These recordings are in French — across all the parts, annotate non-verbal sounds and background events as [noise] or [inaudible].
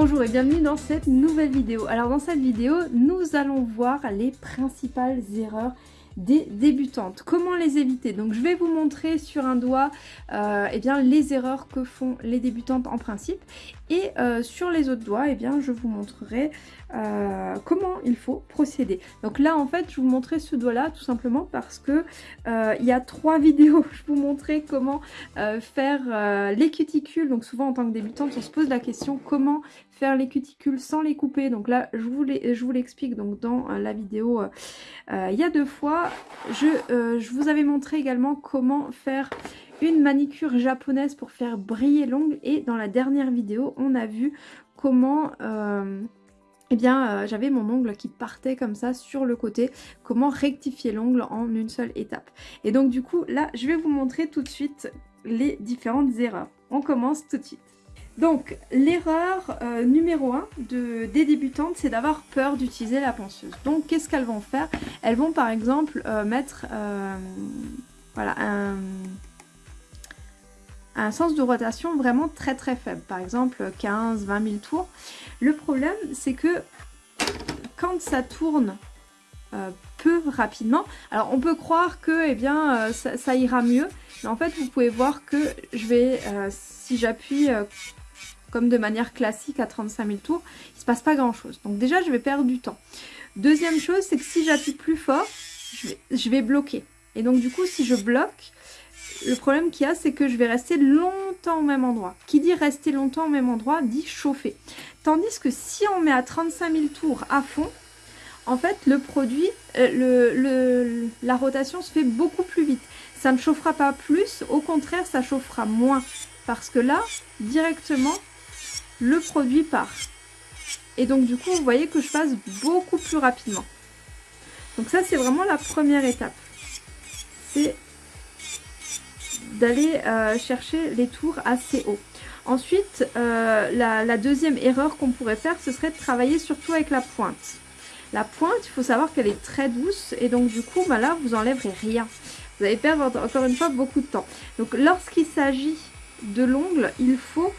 Bonjour et bienvenue dans cette nouvelle vidéo. Alors dans cette vidéo, nous allons voir les principales erreurs des débutantes. Comment les éviter? Donc je vais vous montrer sur un doigt euh, eh bien, les erreurs que font les débutantes en principe et euh, sur les autres doigts, eh bien, je vous montrerai euh, comment il faut procéder. Donc là, en fait, je vous montrer ce doigt-là tout simplement parce que il y a trois [laughs] vidéos. Je vous montrer comment faire les cuticules. Donc souvent, en tant que débutante, on se pose la question comment faire les cuticules sans les couper. Donc là, je vous l'explique. Donc dans la vidéo il y a deux fois. Je, vous avais montré également comment faire une manicure japonaise pour faire briller l'ongle. Et dans la dernière vidéo on a vu comment euh, eh bien euh, j'avais mon ongle qui partait comme ça sur le côté. Comment rectifier l'ongle en une seule étape. Et donc du coup là je vais vous montrer tout de suite les différentes erreurs. On commence tout de suite donc l'erreur euh, numéro 1 de, des débutantes c'est d'avoir peur d'utiliser la ponceuse donc qu'est-ce qu'elles vont faire? Elles vont par exemple mettre voilà un sens de rotation vraiment très très faible, par exemple 15-20 000 tours. Le problème c'est que quand ça tourne euh, peu rapidement, alors on peut croire que eh bien, euh, ça, ira mieux, mais en fait vous pouvez voir que je vais, euh, si j'appuie comme de manière classique à 35 000 tours, il se passe pas grand chose. Donc déjà je vais perdre du temps. Deuxième chose c'est que si j'appuie plus fort, je vais, bloquer. Et donc du coup si je bloque, le problème qu'il y a, c'est que je vais rester longtemps au même endroit. Qui dit rester longtemps au même endroit, dit chauffer. Tandis que si on met à 35 000 tours à fond, en fait, le produit, euh, la rotation se fait beaucoup plus vite. Ça ne chauffera pas plus, au contraire, ça chauffera moins. Parce que là, directement, le produit part. Et donc, du coup, vous voyez que je passe beaucoup plus rapidement. Donc ça, c'est vraiment la première étape. C'est d'aller euh, chercher les tours assez haut. Ensuite, euh, la, deuxième erreur qu'on pourrait faire, ce serait de travailler surtout avec la pointe. La pointe, il faut savoir qu'elle est très douce et donc du coup, bah là, vous enlèverez rien. Vous allez perdre encore une fois beaucoup de temps. Donc lorsqu'il s'agit de l'ongle, il faut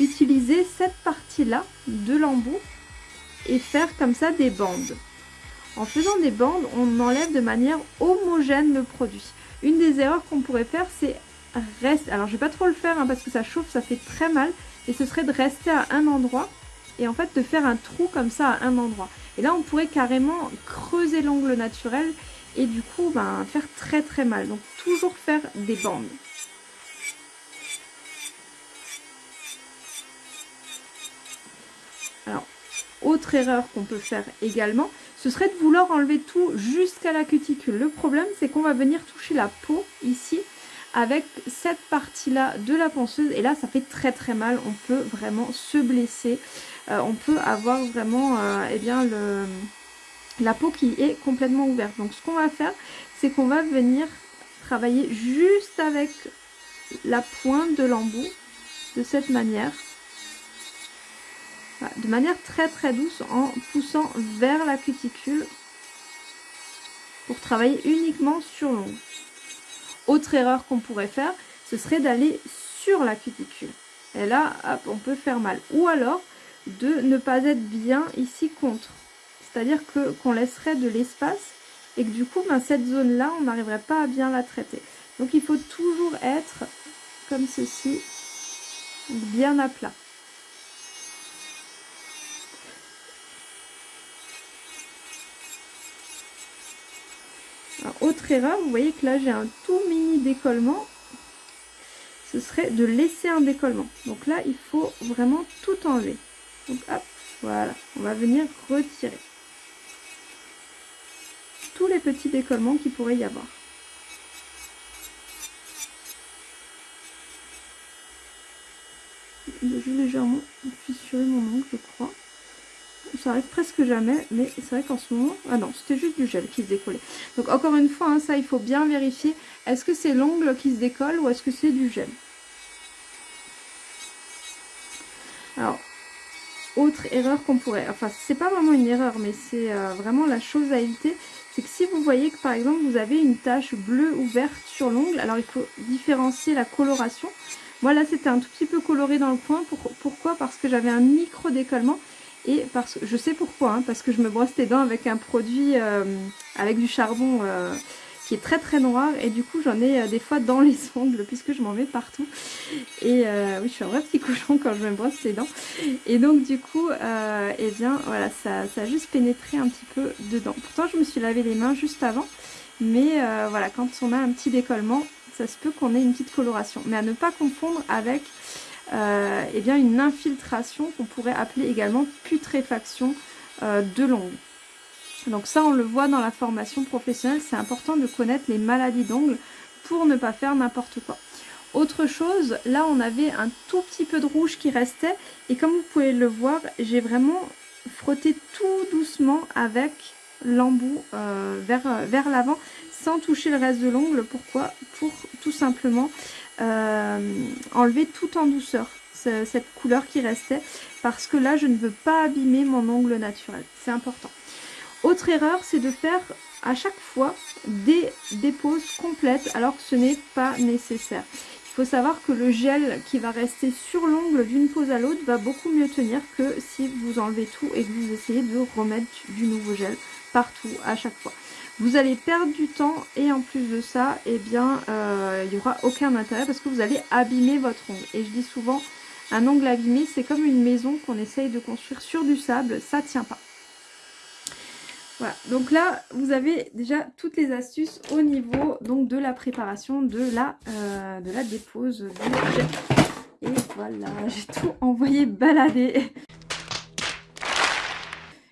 utiliser cette partie-là de l'embout et faire comme ça des bandes. En faisant des bandes, on enlève de manière homogène le produit. Une des erreurs qu'on pourrait faire, c'est rester... Alors, je vais pas trop le faire hein, parce que ça chauffe, ça fait très mal. Et ce serait de rester à un endroit et en fait de faire un trou comme ça à un endroit. Et là, on pourrait carrément creuser l'ongle naturel et du coup, ben, faire très très mal. Donc, toujours faire des bandes. Autre erreur qu'on peut faire également, ce serait de vouloir enlever tout jusqu'à la cuticule. Le problème, c'est qu'on va venir toucher la peau ici avec cette partie-là de la ponceuse. Et là, ça fait très très mal. On peut vraiment se blesser. Euh, on peut avoir vraiment euh, eh bien, le, la peau qui est complètement ouverte. Donc, ce qu'on va faire, c'est qu'on va venir travailler juste avec la pointe de l'embout de cette manière de manière très très douce en poussant vers la cuticule pour travailler uniquement sur l'ongle. Autre erreur qu'on pourrait faire, ce serait d'aller sur la cuticule. Et là, on peut faire mal. Ou alors, de ne pas être bien ici contre. C'est-à-dire que qu'on laisserait de l'espace et que du coup, ben, cette zone-là, on n'arriverait pas à bien la traiter. Donc, il faut toujours être comme ceci, bien à plat. Autre erreur, vous voyez que là j'ai un tout mini décollement. Ce serait de laisser un décollement. Donc là, il faut vraiment tout enlever. Donc hop, voilà. On va venir retirer tous les petits décollements qu'il pourrait y avoir. J'ai légèrement fissuré mon ongle, je crois ça arrive presque jamais, mais c'est vrai qu'en ce moment... Ah non, c'était juste du gel qui se décollait. Donc encore une fois, hein, ça il faut bien vérifier. Est-ce que c'est l'ongle qui se décolle ou est-ce que c'est du gel? Alors, autre erreur qu'on pourrait... Enfin, c'est pas vraiment une erreur, mais c'est euh, vraiment la chose à éviter. C'est que si vous voyez que par exemple vous avez une tache bleue ou verte sur l'ongle, alors il faut différencier la coloration. Moi là c'était un tout petit peu coloré dans le coin. pourquoi? Parce que j'avais un micro décollement. Et parce je sais pourquoi, hein, parce que je me brosse les dents avec un produit euh, avec du charbon euh, qui est très très noir. Et du coup j'en ai euh, des fois dans les [laughs] ongles puisque je m'en mets partout. Et oui je suis un vrai petit [laughs] cochon quand je me brosse les dents. Et donc du coup et eh bien voilà ça, ça, a juste pénétré un petit peu dedans. Pourtant je me suis lavé les mains juste avant. Mais voilà quand on a un petit décollement ça se peut qu'on ait une petite coloration. Mais à ne pas confondre avec euh, eh bien une infiltration qu'on pourrait appeler également putréfaction euh, de l'ongle. Donc ça on le voit dans la formation professionnelle, c'est important de connaître les maladies d'ongles pour ne pas faire n'importe quoi. Autre chose, là on avait un tout petit peu de rouge qui restait et comme vous pouvez le voir, j'ai vraiment frotté tout doucement avec l'embout euh, vers, vers l'avant sans toucher le reste de l'ongle. Pourquoi? Pour tout simplement enlever tout en douceur cette couleur qui restait parce que là je ne veux pas abîmer mon ongle naturel, c'est important. Autre erreur c'est de faire à chaque fois des déposes complètes alors que ce n'est pas nécessaire. Il faut savoir que le gel qui va rester sur l'ongle d'une pose à l'autre va beaucoup mieux tenir que si vous enlevez tout et que vous essayez de remettre du nouveau gel partout à chaque fois. Vous allez perdre du temps et en plus de ça, eh bien, euh, il n'y aura aucun intérêt parce que vous allez abîmer votre ongle. Et je dis souvent, un ongle abîmé, c'est comme une maison qu'on essaye de construire sur du sable, ça tient pas. Voilà, donc là, vous avez déjà toutes les astuces au niveau donc, de la préparation de la, euh, de la dépose. Et voilà, [laughs] j'ai tout envoyé balader.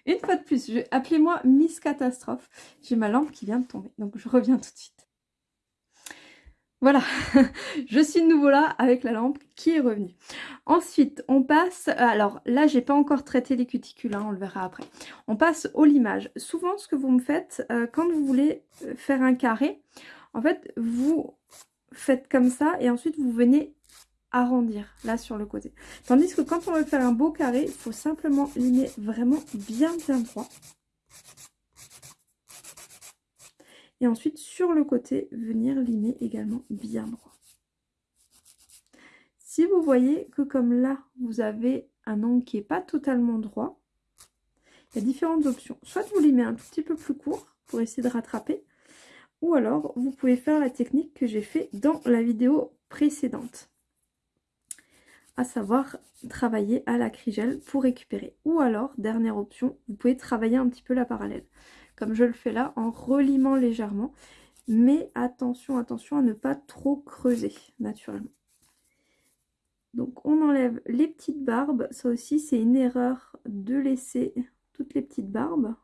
Une fois de plus, appelez-moi Miss Catastrophe. J'ai ma lampe qui vient de tomber, donc je reviens tout de suite. Voilà, [laughs] je suis de nouveau là avec la lampe qui est revenue. Ensuite, on passe... Alors là, j'ai pas encore traité les cuticules, hein, on le verra après. On passe au limage. Souvent, ce que vous me faites, euh, quand vous voulez euh, faire un carré, en fait, vous faites comme ça et ensuite vous venez arrondir là sur le côté. Tandis que quand on veut faire un beau carré, il faut simplement limer vraiment bien bien droit. Et ensuite sur le côté, venir limer également bien droit. Si vous voyez que comme là, vous avez un angle qui n'est pas totalement droit, il y a différentes options. Soit vous limez un petit peu plus court pour essayer de rattraper, ou alors vous pouvez faire la technique que j'ai fait dans la vidéo précédente à savoir travailler à la crigelle pour récupérer. Ou alors, dernière option, vous pouvez travailler un petit peu la parallèle, comme je le fais là, en relimant légèrement. Mais attention, attention à ne pas trop creuser, naturellement. Donc on enlève les petites barbes, ça aussi c'est une erreur de laisser toutes les petites barbes.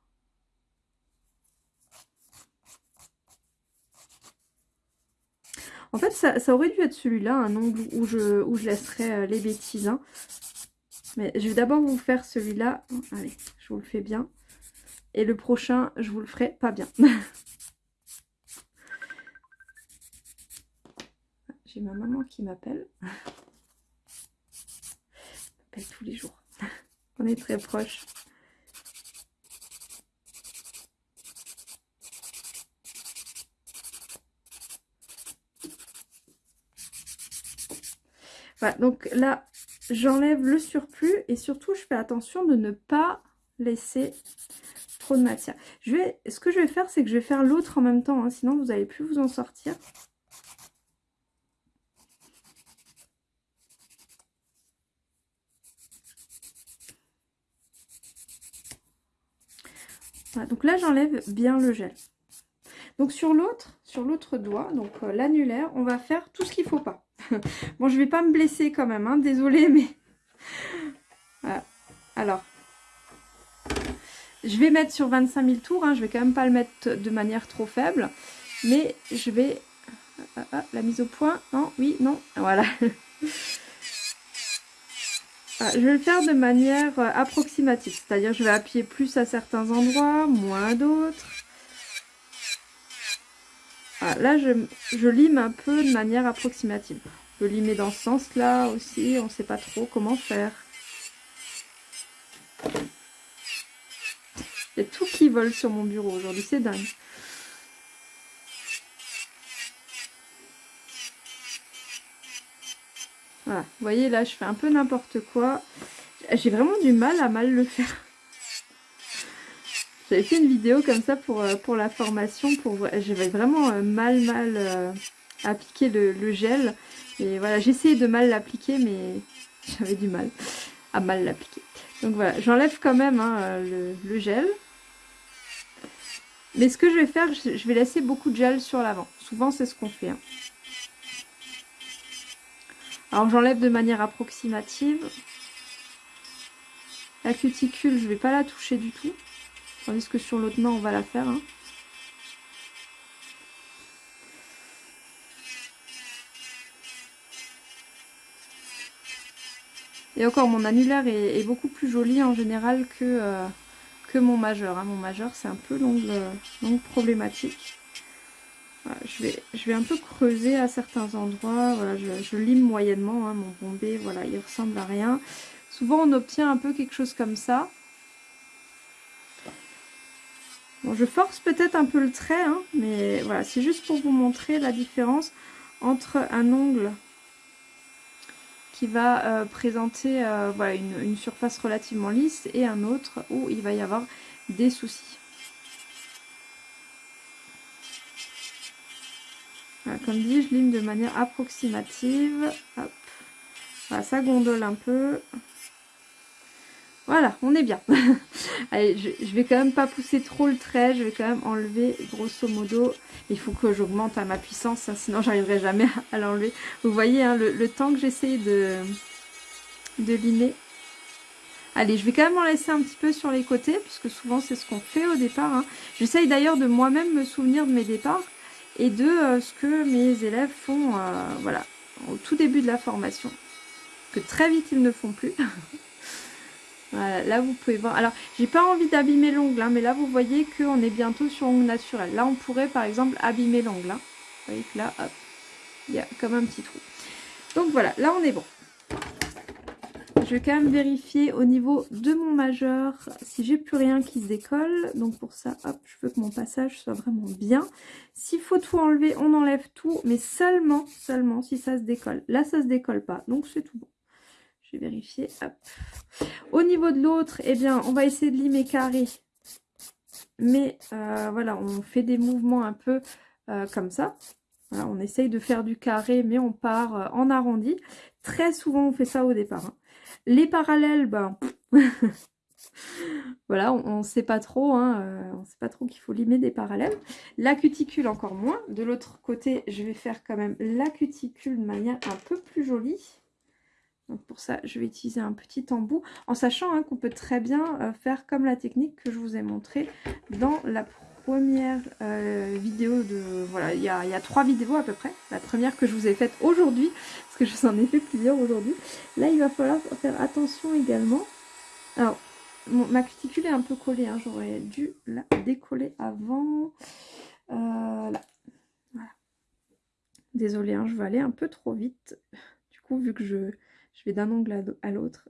En fait, ça, aurait dû être celui-là, un ongle où je, où je laisserai euh, les bêtises. Hein. Mais je vais d'abord vous faire celui-là. Allez, je vous le fais bien. Et le prochain, je vous le ferai pas bien. [laughs] J'ai ma maman qui m'appelle. [laughs] m'appelle tous les jours. [laughs] On est très proches. Voilà, donc là, j'enlève le surplus et surtout, je fais attention de ne pas laisser trop de matière. Ce que je vais faire, c'est que je vais faire l'autre en même temps, hein, sinon vous n'allez plus vous en sortir. Voilà, donc là, j'enlève bien le gel. Donc sur l'autre, sur l'autre doigt, donc euh, l'annulaire, on va faire tout ce qu'il ne faut pas. [laughs] bon, je vais pas me blesser quand même, hein, désolée, [laughs] mais... voilà. Alors, je vais mettre sur 25 000 tours, hein, je vais quand même pas le mettre de manière trop faible, mais je vais... Ah, la mise au point, non, oui, non, voilà. [laughs] je vais le faire de manière approximative, c'est-à-dire je vais appuyer plus à certains endroits, moins à d'autres. Ah, là, je, lime un peu de manière approximative. Je peux dans ce sens-là aussi, on ne sait pas trop comment faire. Il y a tout qui vole sur mon bureau aujourd'hui, c'est dingue. Voilà, vous voyez là, je fais un peu n'importe quoi. J'ai vraiment du mal à mal le faire. J'avais fait une vidéo comme ça pour, euh, pour la formation. pour J'avais vraiment euh, mal, mal euh, appliqué le, gel. Et voilà, j'essayais de mal l'appliquer, mais [laughs] j'avais du mal à mal l'appliquer. Donc voilà, j'enlève quand même hein, le, gel. Mais ce que je vais faire, je vais laisser beaucoup de gel sur l'avant. Souvent, c'est ce qu'on fait. Hein. Alors, j'enlève de manière approximative. La cuticule, je ne vais pas la toucher du tout. Tandis que sur l'autre main, on va la faire. Hein. Et encore, mon annulaire est, beaucoup plus joli en général que, euh, que mon majeur. Hein. Mon majeur, c'est un peu l'ongle problématique. je, vais, je vais un peu creuser à certains endroits. Voilà, je, lime moyennement. Hein, mon bombé, voilà, il ressemble à rien. Souvent, on obtient un peu quelque chose comme ça. Bon, je force peut-être un peu le trait, hein, mais voilà, c'est juste pour vous montrer la différence entre un ongle qui va euh, présenter euh, voilà, une, surface relativement lisse et un autre où il va y avoir des soucis. comme dit, je lime de manière approximative. Voilà, ça gondole un peu. Voilà, on est bien. [laughs] Allez, je, vais quand même pas pousser trop le trait. Je vais quand même enlever grosso modo. Il faut que j'augmente à ma puissance, hein, sinon j'arriverai jamais à l'enlever. Vous voyez hein, le, temps que j'essaye de, de limer. Allez, je vais quand même en laisser un petit peu sur les côtés, puisque souvent c'est ce qu'on fait au départ. Hein. J'essaye d'ailleurs de moi-même me souvenir de mes départs et de euh, ce que mes élèves font euh, voilà, au tout début de la formation. Que très vite ils ne font plus. [laughs] Là vous pouvez voir. Alors, j'ai pas envie d'abîmer l'ongle, hein, mais là vous voyez qu'on est bientôt sur ongle naturel. Là, on pourrait par exemple abîmer l'ongle. Hein. Vous voyez que là, hop, il y a comme un petit trou. Donc voilà, là on est bon. Je vais quand même vérifier au niveau de mon majeur si j'ai plus rien qui se décolle. Donc pour ça, hop, je veux que mon passage soit vraiment bien. S'il faut tout enlever, on enlève tout, mais seulement, seulement si ça se décolle. Là, ça se décolle pas, donc c'est tout bon. Je vais vérifier. Au niveau de l'autre, eh bien, on va essayer de limer carré. Mais euh, voilà, on fait des mouvements un peu euh, comme ça. on essaye de faire du carré, mais on part euh, en arrondi. Très souvent, on fait ça au départ. Hein. Les parallèles, ben... [laughs] voilà, on ne sait pas trop, hein, on sait pas trop qu'il faut limer des parallèles. La cuticule encore moins. De l'autre côté, je vais faire quand même la cuticule de manière un peu plus jolie. Donc pour ça, je vais utiliser un petit embout, en sachant hein, qu'on peut très bien euh, faire comme la technique que je vous ai montré dans la première euh, vidéo de... Voilà, il y, a, trois vidéos à peu près. La première que je vous ai faite aujourd'hui, parce que je vous en ai fait plusieurs aujourd'hui. Là, il va falloir faire attention également. Alors, ma cuticule est un peu collée, hein, j'aurais dû la décoller avant. Euh, là, voilà. Désolée, hein, je vais aller un peu trop vite. Du coup, vu que je d'un angle à l'autre.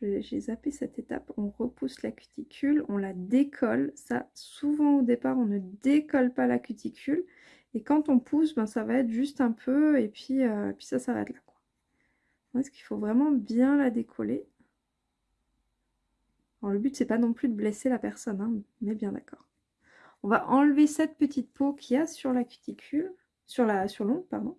J'ai zappé cette étape, on repousse la cuticule, on la décolle. Ça, souvent au départ, on ne décolle pas la cuticule. Et quand on pousse, ben, ça va être juste un peu et puis, euh, puis ça s'arrête là. Quoi. Est-ce qu'il faut vraiment bien la décoller Le but, c'est pas non plus de blesser la personne, hein, mais bien d'accord. On va enlever cette petite peau qu'il y a sur la cuticule sur la sur l'ongle, pardon.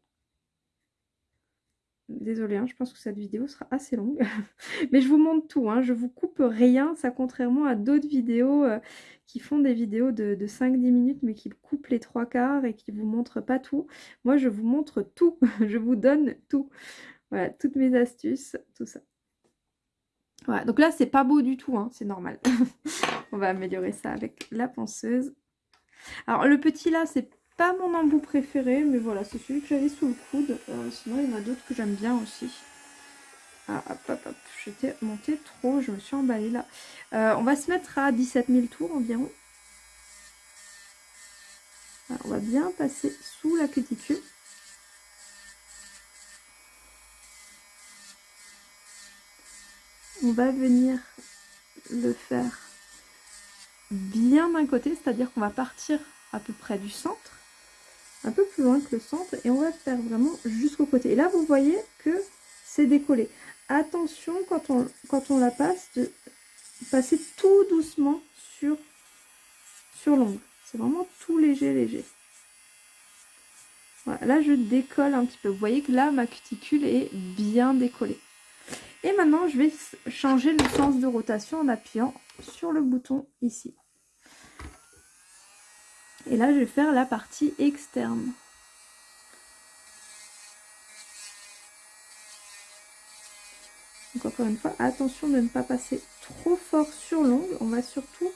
Désolée, hein, je pense que cette vidéo sera assez longue. [laughs] Mais je vous montre tout, hein, je vous coupe rien. Ça, contrairement à d'autres vidéos euh, qui font des vidéos de, 5-10 minutes, mais qui coupent les trois quarts et qui vous montrent pas tout. Moi, je vous montre tout. [laughs] je vous donne tout. Voilà, toutes mes astuces, tout ça. Voilà, donc là, c'est pas beau du tout, hein, c'est normal. [laughs] On va améliorer ça avec la ponceuse. Alors, le petit là, c'est pas mon embout préféré, mais voilà, c'est celui que j'avais sous le coude. Euh, sinon, il y en a d'autres que j'aime bien aussi. Ah, hop, hop, hop, j'étais montée trop, je me suis emballée là. Euh, on va se mettre à 17 000 tours environ. on va bien passer sous la cuticule. On va venir le faire bien d'un côté, c'est-à-dire qu'on va partir à peu près du centre un peu plus loin que le centre et on va faire vraiment jusqu'au côté. Et là, vous voyez que c'est décollé. Attention quand on, quand on la passe, de passer tout doucement sur, sur l'ongle. C'est vraiment tout léger, léger. Voilà, là je décolle un petit peu. Vous voyez que là ma cuticule est bien décollée. Et maintenant je vais changer le sens de rotation en appuyant sur le bouton ici. Et là je vais faire la partie externe. Donc encore une fois, attention de ne pas passer trop fort sur l'ongle. On va surtout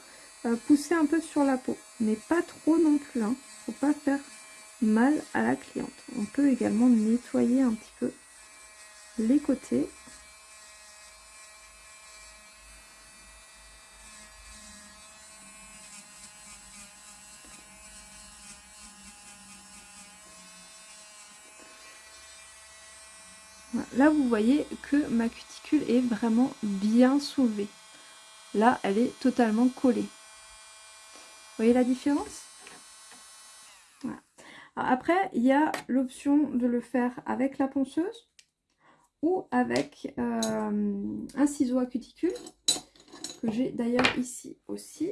euh, pousser un peu sur la peau, mais pas trop non plus. Hein. Faut pas faire mal à la cliente. On peut également nettoyer un petit peu les côtés. Là, vous voyez que ma cuticule est vraiment bien soulevée. Là, elle est totalement collée. Vous voyez la différence? Après, il y a l'option de le faire avec la ponceuse ou avec euh, un ciseau à cuticule que j'ai d'ailleurs ici aussi.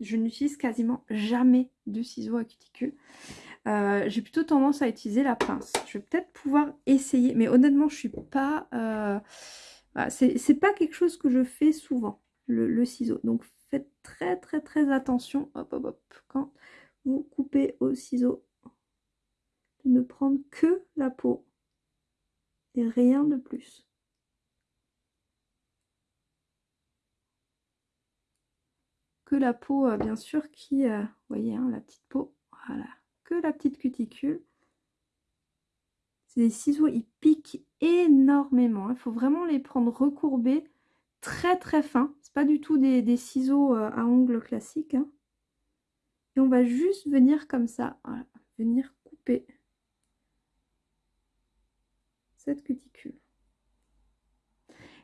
Je n'utilise quasiment jamais de ciseaux à cuticule. Euh, j'ai plutôt tendance à utiliser la pince. Je vais peut-être pouvoir essayer, mais honnêtement, je suis pas... Euh, c'est pas quelque chose que je fais souvent, le, ciseau. Donc faites très très très attention, hop hop hop, quand vous coupez au ciseau de ne prendre que la peau et rien de plus. Que la peau, euh, bien sûr, qui, vous voyez, hein, la petite peau, voilà, la petite cuticule. Des ciseaux, ils piquent énormément. Il faut vraiment les prendre recourbés, très très fins. C'est pas du tout des, ciseaux euh, à ongles classiques. Hein. Et on va juste venir comme ça, venir couper cette cuticule.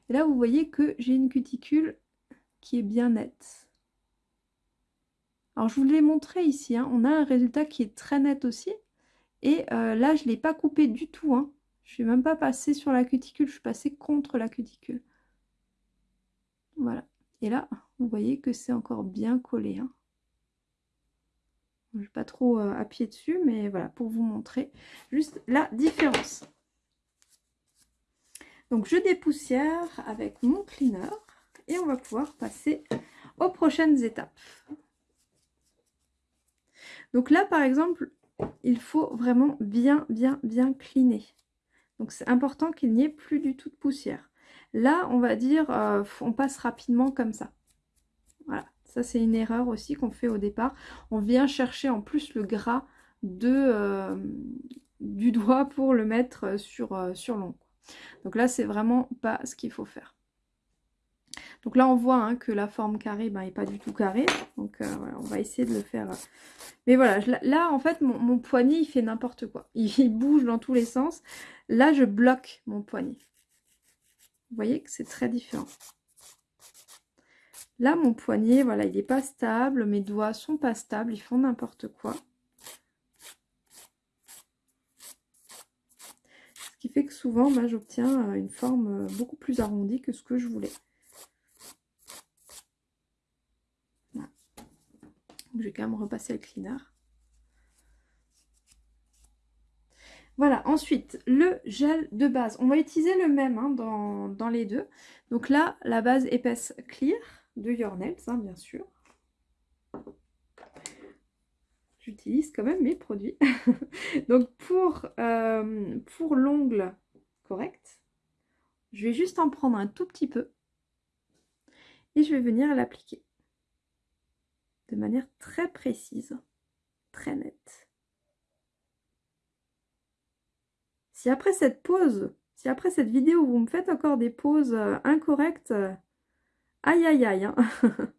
Et là, vous voyez que j'ai une cuticule qui est bien nette. Alors, je vous l'ai montré ici. Hein. On a un résultat qui est très net aussi. Et euh, là, je ne l'ai pas coupé du tout. Hein. Je ne suis même pas passée sur la cuticule. Je suis passée contre la cuticule. Voilà. Et là, vous voyez que c'est encore bien collé. Hein. Je ne vais pas trop euh, appuyer dessus, mais voilà, pour vous montrer juste la différence. Donc je dépoussière avec mon cleaner et on va pouvoir passer aux prochaines étapes. Donc là par exemple, il faut vraiment bien bien bien cleaner. Donc c'est important qu'il n'y ait plus du tout de poussière. Là on va dire, euh, on passe rapidement comme ça. Voilà, ça c'est une erreur aussi qu'on fait au départ. On vient chercher en plus le gras de, euh, du doigt pour le mettre sur, euh, sur l'ongle. Donc là, c'est vraiment pas ce qu'il faut faire. Donc là, on voit hein, que la forme carrée n'est ben, pas du tout carrée. Donc euh, voilà, on va essayer de le faire. Mais voilà, là, en fait, mon, poignet, il fait n'importe quoi. [laughs] Il, bouge dans tous les sens. Là, je bloque mon poignet. Vous voyez que c'est très différent. Là, mon poignet, voilà, il n'est pas stable. Mes doigts sont pas stables. Ils font n'importe quoi. Ce qui fait que souvent, bah, j'obtiens euh, une forme euh, beaucoup plus arrondie que ce que je voulais. Je vais quand même repasser le cleaner. Voilà, ensuite, le gel de base. On va utiliser le même hein, dans, les deux. Donc là, la base épaisse clear de Your hein, bien sûr j'utilise quand même mes produits. [laughs] Donc pour, euh, pour l'ongle correct, je vais juste en prendre un tout petit peu et je vais venir l'appliquer de manière très précise, très nette. Si après cette pause, si après cette vidéo vous me faites encore des pauses euh, incorrectes, euh, aïe aïe aïe. Hein. [laughs]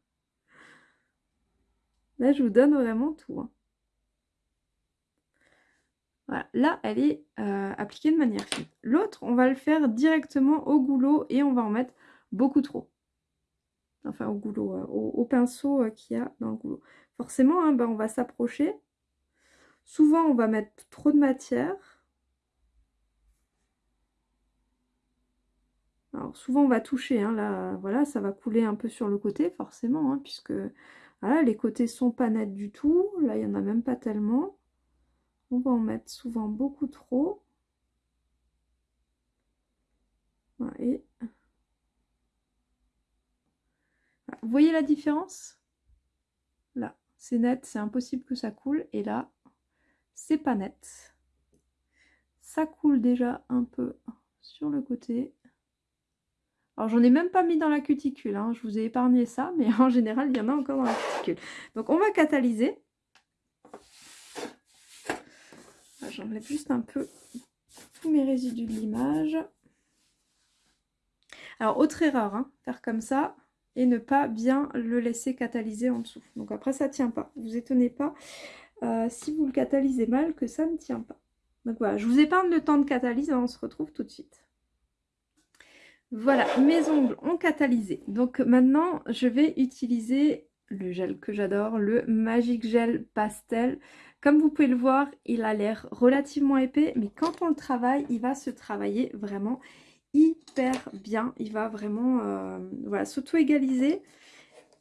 Là je vous donne vraiment tout. Hein. Voilà, là, elle est euh, appliquée de manière fine. L'autre, on va le faire directement au goulot et on va en mettre beaucoup trop. Enfin, au goulot, euh, au, pinceau euh, qu'il y a dans le goulot. Forcément, hein, ben, on va s'approcher. Souvent, on va mettre trop de matière. Alors, souvent, on va toucher. Hein, là, voilà, ça va couler un peu sur le côté, forcément, hein, puisque les côtés sont pas nets du tout. Là, il n'y en a même pas tellement. On va en mettre souvent beaucoup trop. Et... Vous voyez la différence? Là, c'est net, c'est impossible que ça coule. Et là, c'est pas net. Ça coule déjà un peu sur le côté. Alors j'en ai même pas mis dans la cuticule, hein. je vous ai épargné ça, mais en général il y en a encore dans la cuticule. Donc on va catalyser. J'enlève juste un peu tous mes résidus de l'image. Alors autre erreur, hein, faire comme ça et ne pas bien le laisser catalyser en dessous. Donc après ça tient pas, vous étonnez pas. Euh, si vous le catalysez mal que ça ne tient pas. Donc voilà, je vous épargne le temps de catalyse, on se retrouve tout de suite. Voilà, mes ongles ont catalysé. Donc maintenant, je vais utiliser le gel que j'adore, le Magic Gel Pastel. Comme vous pouvez le voir, il a l'air relativement épais, mais quand on le travaille, il va se travailler vraiment hyper bien. Il va vraiment euh, voilà, s'auto-égaliser.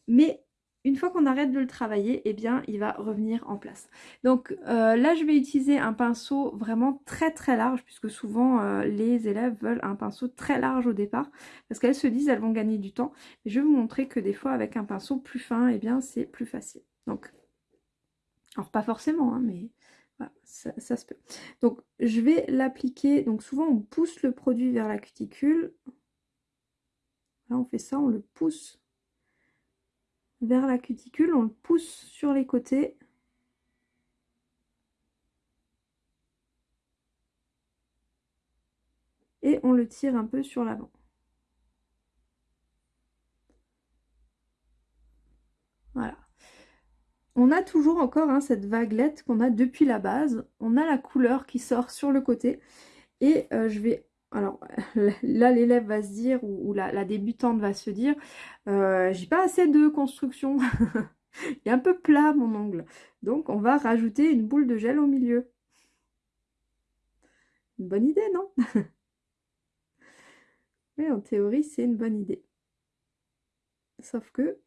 Mais une fois qu'on arrête de le travailler, eh bien, il va revenir en place. Donc euh, là, je vais utiliser un pinceau vraiment très très large, puisque souvent euh, les élèves veulent un pinceau très large au départ, parce qu'elles se disent elles vont gagner du temps. Je vais vous montrer que des fois, avec un pinceau plus fin, eh bien, c'est plus facile. Donc, alors pas forcément, hein, mais voilà, ça, ça, se peut. Donc, je vais l'appliquer. Donc, souvent, on pousse le produit vers la cuticule. Là, on fait ça, on le pousse vers la cuticule, on le pousse sur les côtés. Et on le tire un peu sur l'avant. Voilà. On a toujours encore hein, cette vaguelette qu'on a depuis la base. On a la couleur qui sort sur le côté. Et euh, je vais alors [laughs] là l'élève va se dire, ou, la, débutante va se dire, euh, j'ai pas assez de construction, [laughs] il est un peu plat mon ongle. Donc on va rajouter une boule de gel au milieu. Une bonne idée, non? [laughs] Mais en théorie, c'est une bonne idée. Sauf que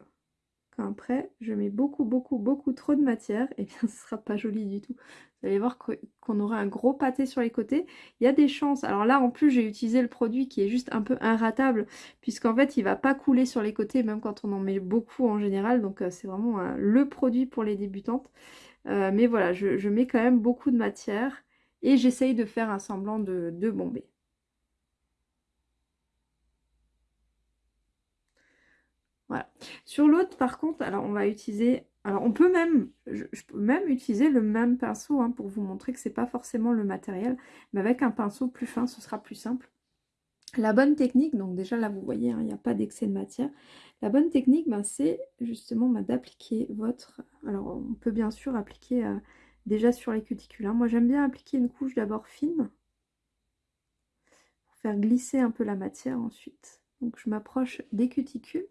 quand après je mets beaucoup beaucoup beaucoup trop de matière, et eh bien [laughs] ce sera pas joli du tout. Vous allez voir qu'on aura un gros pâté sur les côtés. Il y a des chances. Alors là en plus j'ai utilisé le produit qui est juste un peu inratable puisqu'en fait il va pas couler sur les côtés même quand on en met beaucoup en général. Donc euh, c'est vraiment euh, le produit pour les débutantes. Euh, mais voilà, je, mets quand même beaucoup de matière et j'essaye de faire un semblant de, de. Sur l'autre, par contre, alors on va utiliser... Alors on peut même, je, peux même utiliser le même pinceau hein, pour vous montrer que c'est pas forcément le matériel, mais avec un pinceau plus fin, ce sera plus simple. La bonne technique, donc déjà là vous voyez, hein, il n'y a pas d'excès de matière. La bonne technique, ben, c'est justement ben, d'appliquer votre... Alors on peut bien sûr appliquer euh, déjà sur les cuticules. Hein. Moi j'aime bien appliquer une couche d'abord fine, pour faire glisser un peu la matière ensuite. Donc je m'approche des cuticules.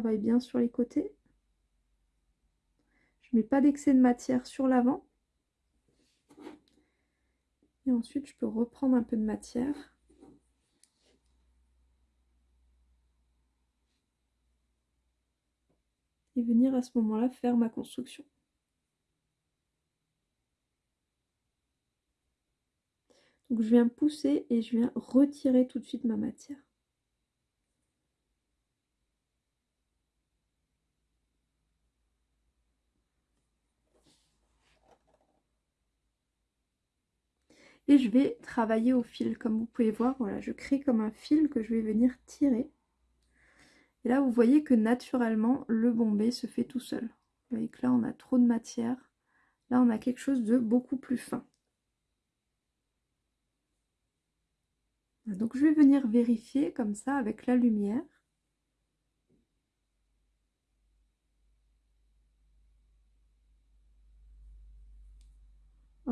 Bien sur les côtés. Je mets pas d'excès de matière sur l'avant. Et ensuite, je peux reprendre un peu de matière. Et venir à ce moment-là faire ma construction. Donc je viens pousser et je viens retirer tout de suite ma matière. Et je vais travailler au fil. Comme vous pouvez voir voilà je crée comme un fil que je vais venir tirer. Et là vous voyez que naturellement le bombé se fait tout seul. Vous voyez que là on a trop de matière. Là on a quelque chose de beaucoup plus fin. Donc je vais venir vérifier comme ça avec la lumière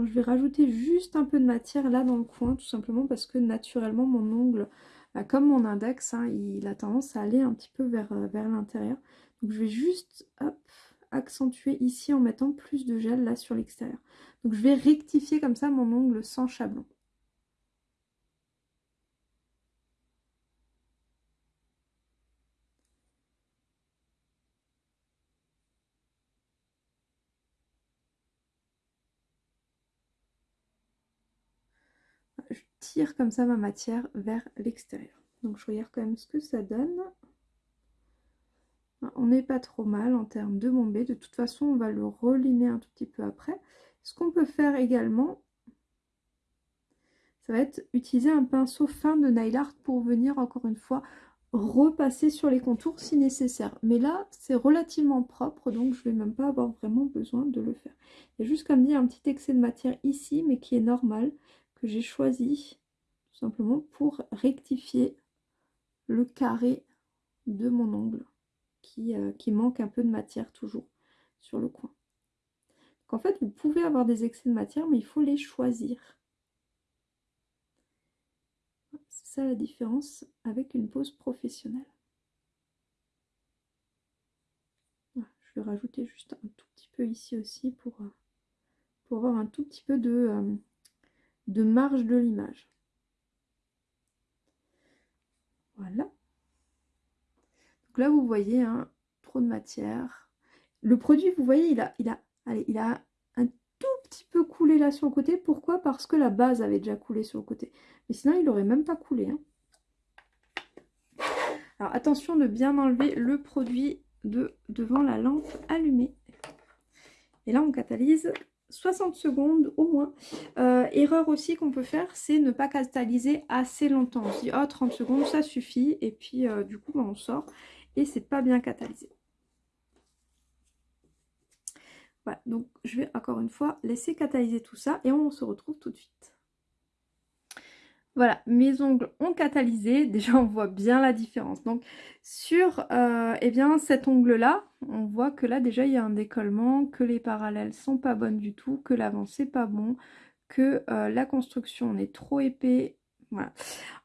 je vais rajouter juste un peu de matière là dans le coin, tout simplement parce que naturellement mon ongle, bah, comme mon index, hein, il a tendance à aller un petit peu vers, euh, vers l'intérieur. Donc je vais juste accentuer ici en mettant plus de gel là sur l'extérieur. Donc je vais rectifier comme ça mon ongle sans chablon. Je comme ça ma matière vers l'extérieur. Donc je regarde quand même ce que ça donne. On n'est pas trop mal en termes de bombé. De toute façon, on va le relimer un tout petit peu après. Ce qu'on peut faire également, ça va être utiliser un pinceau fin de nail art pour venir encore une fois repasser sur les contours si nécessaire. Mais là, c'est relativement propre, donc je vais même pas avoir vraiment besoin de le faire. Il y a juste comme dit un petit excès de matière ici, mais qui est normal, que j'ai choisi simplement pour rectifier le carré de mon ongle qui, euh, qui manque un peu de matière toujours sur le coin. En fait, vous pouvez avoir des excès de matière, mais il faut les choisir. C'est ça la différence avec une pose professionnelle. je vais rajouter juste un tout petit peu ici aussi pour, euh, pour avoir un tout petit peu de, euh, de marge de l'image. Voilà. Donc là, vous voyez, hein, trop de matière. Le produit, vous voyez, il a, il a, il a un tout petit peu coulé là sur le côté. Pourquoi? Parce que la base avait déjà coulé sur le côté. Mais sinon, il n'aurait même pas coulé. Hein. Alors, attention de bien enlever le produit de devant la lampe allumée. Et là, on catalyse 60 secondes au moins. Euh, erreur aussi qu'on peut faire, c'est ne pas catalyser assez longtemps. On se dit, oh 30 secondes, ça suffit. Et puis, euh, du coup, bah, on sort et c'est pas bien catalysé. Voilà, donc je vais encore une fois laisser catalyser tout ça et on se retrouve tout de suite. Voilà, mes ongles ont catalysé, [laughs] déjà on voit bien la différence. Donc sur euh, eh bien, cet ongle-là, on voit que là déjà il y a un décollement, que les parallèles sont pas bonnes du tout, que l'avant c'est pas bon, que euh, la construction est trop épais, voilà.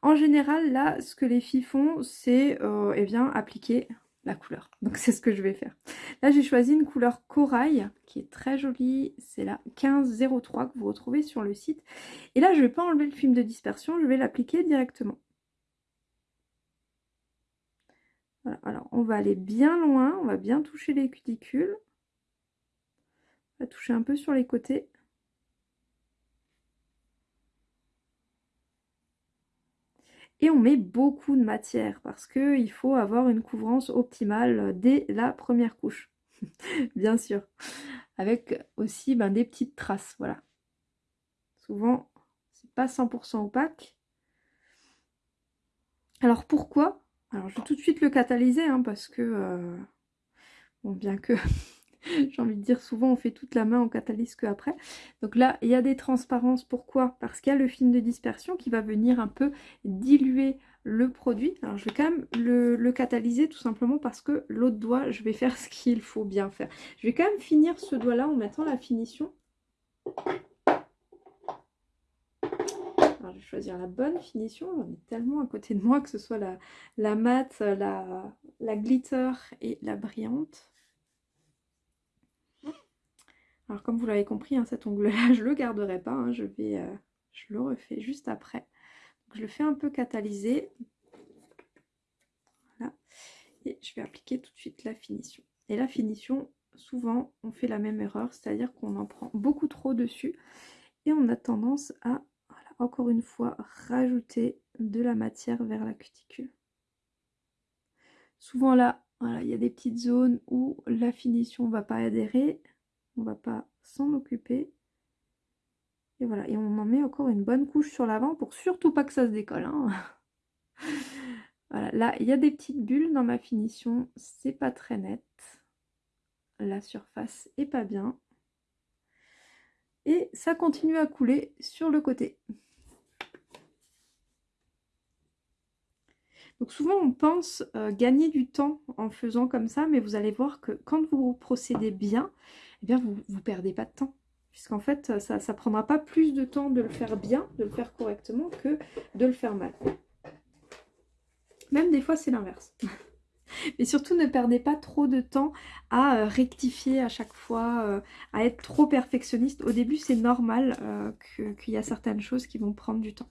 En général, là, ce que les filles font, c'est euh, eh bien appliquer la couleur. Donc c'est ce que je vais faire. Là, j'ai choisi une couleur corail qui est très jolie. C'est la 1503 que vous retrouvez sur le site. Et là, je ne vais pas enlever le film de dispersion, je vais l'appliquer directement. Voilà. Alors, on va aller bien loin, on va bien toucher les cuticules. On va toucher un peu sur les côtés. Et on met beaucoup de matière parce qu'il faut avoir une couvrance optimale dès la première couche. [laughs] Bien sûr. Avec aussi ben, des petites traces. Voilà. Souvent, c'est pas 100% opaque. Alors pourquoi? Alors je vais tout de suite le catalyser hein, parce que... Euh, bon, bien que [laughs] [laughs] J'ai envie de dire, souvent on fait toute la main, on catalyse que après. Donc là, il y a des transparences. Pourquoi? Parce qu'il y a le film de dispersion qui va venir un peu diluer le produit. Alors je vais quand même le, catalyser tout simplement parce que l'autre doigt, je vais faire [laughs] ce qu'il faut bien faire. Je vais quand même finir ce doigt-là en mettant la finition. Alors, je vais choisir la bonne finition. On est tellement à côté de moi que ce soit la, la la, la glitter et la brillante. Alors comme vous l'avez compris, hein, cet ongle-là, [laughs] je le garderai pas. Hein, je, vais, euh, je le refais juste après. je le fais un peu catalyser. Et je vais appliquer tout de suite la finition. Et la finition, souvent, on fait la même erreur. C'est-à-dire qu'on en prend beaucoup trop dessus. Et on a tendance à, encore une fois, rajouter de la matière vers la cuticule. Souvent là, il y a des petites zones où la finition ne va pas adhérer on va pas s'en occuper. Et voilà, et on en met encore une bonne couche sur l'avant pour surtout pas que ça se décolle. Hein. [laughs] voilà, là, il y a des petites bulles dans ma finition, c'est pas très net. La surface est pas bien. Et ça continue à couler sur le côté. Donc souvent on pense euh, gagner du temps en faisant comme ça, mais vous allez voir que quand vous procédez bien, eh bien vous ne perdez pas de temps. Puisqu'en fait, ça ne prendra pas plus de temps de le faire bien, de le faire correctement, que de le faire mal. Même des fois, c'est l'inverse. [laughs] Mais surtout, ne perdez pas trop de temps à euh, rectifier à chaque fois, euh, à être trop perfectionniste. Au début, c'est normal euh, qu'il y a certaines choses qui vont prendre du temps.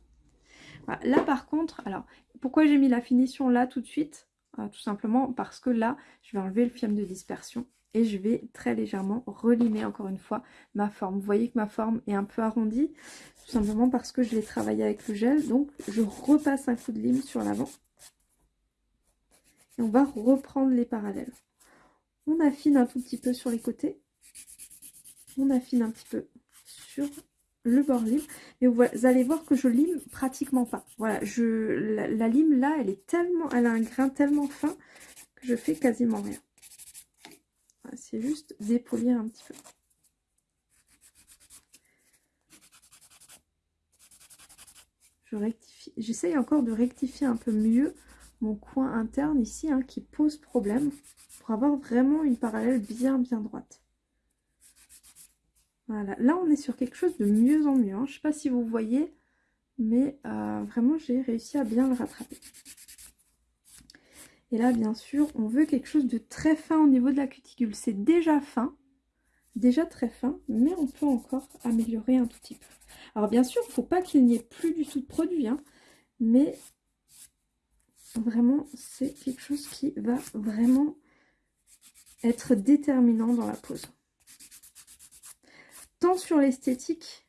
Là, par contre, alors, pourquoi j'ai mis la finition là tout de suite? Tout simplement parce que là, je vais enlever le film de dispersion et je vais très légèrement relimer encore une fois ma forme. Vous voyez que ma forme est un peu arrondie, tout simplement parce que je l'ai travaillé avec le gel. Donc, je repasse un coup de lime sur l'avant et on va reprendre les parallèles. On affine un tout petit peu sur les côtés. On affine un petit peu sur le bord lime. Et vous allez voir que je lime pratiquement pas. Voilà, je, la, lime là, elle est tellement, elle a un grain tellement fin que je fais quasiment rien. C'est juste dépolir un petit peu. Je rectifie. J'essaye encore de rectifier un peu mieux mon coin interne ici hein, qui pose problème pour avoir vraiment une parallèle bien bien droite. Voilà, là on est sur quelque chose de mieux en mieux. Hein. Je ne sais pas si vous voyez, mais euh, vraiment j'ai réussi à bien le rattraper. Et là bien sûr on veut quelque chose de très fin au niveau de la cuticule. C'est déjà fin, déjà très fin, mais on peut encore améliorer un tout petit peu. Alors bien sûr, il ne faut pas qu'il n'y ait plus du tout de produit, hein, mais Vraiment, c'est quelque chose qui va vraiment être déterminant dans la pose. Tant sur l'esthétique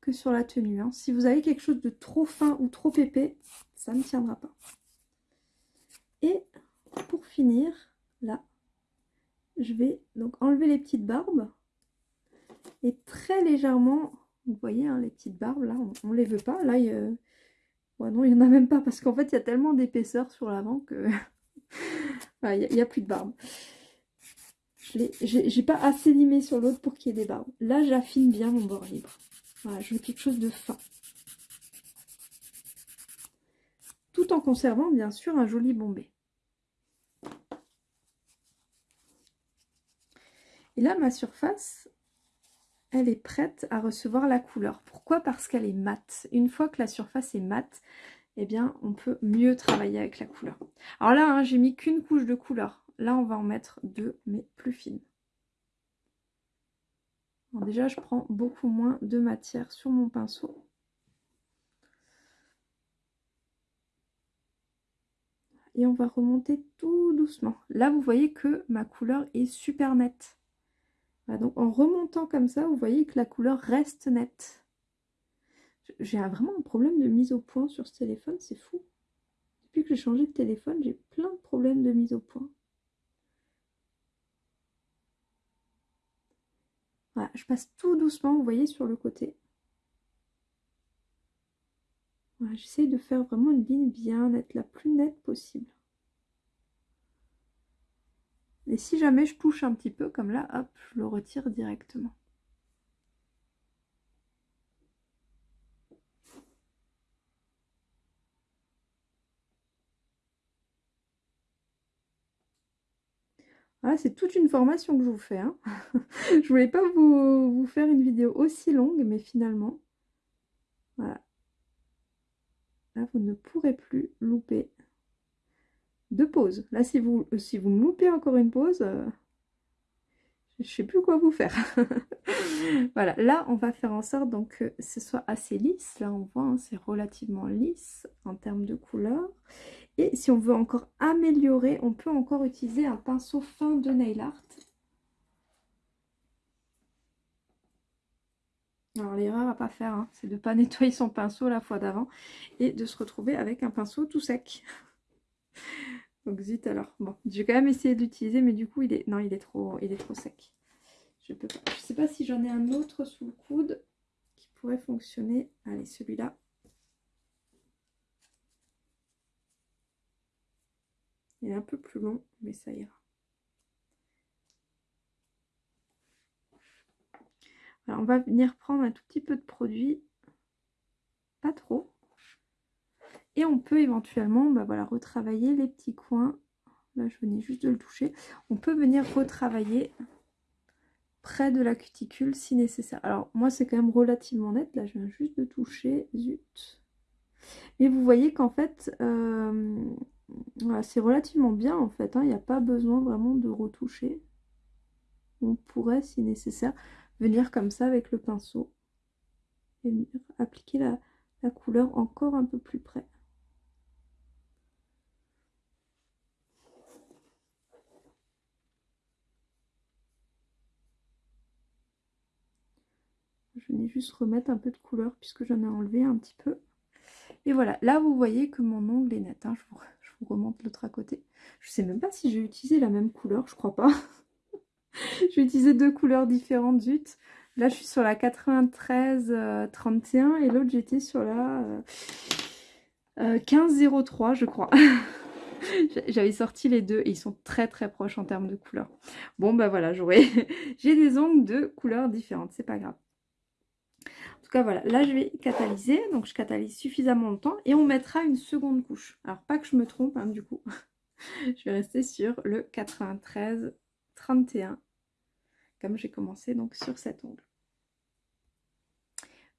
que sur la tenue. Hein. Si vous avez quelque chose de trop fin ou trop épais, ça ne tiendra pas. Et pour finir, là, je vais donc enlever les petites barbes et très légèrement, vous voyez hein, les petites barbes là, on ne les veut pas. Là, il, non, il n'y en a même pas parce qu'en fait, il y a tellement d'épaisseur sur l'avant que [laughs] il n'y a, plus de barbe. J'ai pas assez limé sur l'autre pour qu'il y ait des barbes. Là, j'affine bien mon bord libre. Voilà, je veux quelque chose de fin. Tout en conservant, bien sûr, un joli bombé. Et là, ma surface, elle est prête à recevoir la couleur. Pourquoi? Parce qu'elle est mate. Une fois que la surface est mate, eh bien, on peut mieux travailler avec la couleur. Alors là, hein, j'ai mis qu'une couche de couleur. Là, on va en mettre deux, mais plus fines. déjà, je prends beaucoup moins de matière sur mon pinceau. Et on va remonter tout doucement. Là, vous voyez que ma couleur est super nette donc en remontant comme ça, vous voyez que la couleur reste nette. J'ai vraiment un problème de mise au point sur ce téléphone, c'est fou. Depuis que j'ai changé de téléphone, j'ai plein de problèmes de mise au point. Voilà, je passe tout doucement, vous voyez, sur le côté. Voilà, J'essaye de faire vraiment une ligne bien nette, la plus nette possible. Et si jamais je touche un petit peu, comme là, hop, je le retire directement. Voilà, c'est toute une formation que je vous fais. Hein. [laughs] je voulais pas vous, vous, faire une vidéo aussi longue, mais finalement, voilà. Là, vous ne pourrez plus louper deux pauses. Là, si vous, si vous loupez encore une pause, euh, je sais plus quoi vous faire. [laughs] voilà, là, on va faire en sorte donc, que ce soit assez lisse. Là, on voit, hein, c'est relativement lisse en termes de couleur. Et si on veut encore améliorer, on peut encore utiliser un pinceau fin de nail art. Alors l'erreur à pas faire, hein, c'est de ne pas [laughs] nettoyer son pinceau la fois d'avant et de se retrouver avec un pinceau tout sec. Donc zut alors. Bon, j'ai quand même essayé d'utiliser, mais du coup, il est non, il est trop, il est trop sec. Je. Je sais pas si j'en ai un autre sous le coude qui pourrait fonctionner. Allez, celui-là. Il est un peu plus long, mais ça ira. Alors, on va venir prendre un tout petit peu de produit. Pas trop. Et on peut éventuellement bah voilà, retravailler les petits coins. Là, je venais juste de le toucher. On peut venir retravailler près de la cuticule si nécessaire. Alors, moi, c'est quand même relativement net. Là, je viens juste de toucher. Zut. Mais vous voyez qu'en fait, euh, c'est relativement bien en fait, hein. il n'y a pas besoin vraiment de retoucher. On pourrait, si nécessaire, venir comme ça avec le pinceau et venir appliquer la couleur encore un peu plus près. Je venais juste remettre un peu de couleur puisque j'en ai enlevé un petit peu. Et voilà, là vous voyez que mon ongle est net. Hein. Je, vous, remonte l'autre à côté. Je sais même pas si j'ai utilisé la même couleur, je crois pas. [laughs] j'ai utilisé deux couleurs différentes, zut. Là je suis sur la 93 31 euh, et l'autre j'étais sur la 1503 euh, euh, je crois. [laughs] J'avais sorti les deux et ils sont très très proches en termes de couleurs. Bon bah voilà, [laughs] j'ai des ongles de couleurs différentes, c'est pas grave voilà, là je vais catalyser, donc je catalyse suffisamment longtemps et on mettra une seconde couche. Alors pas que je me trompe hein, du coup, [laughs] je vais rester sur le 93 31 comme j'ai commencé donc sur cet ongle.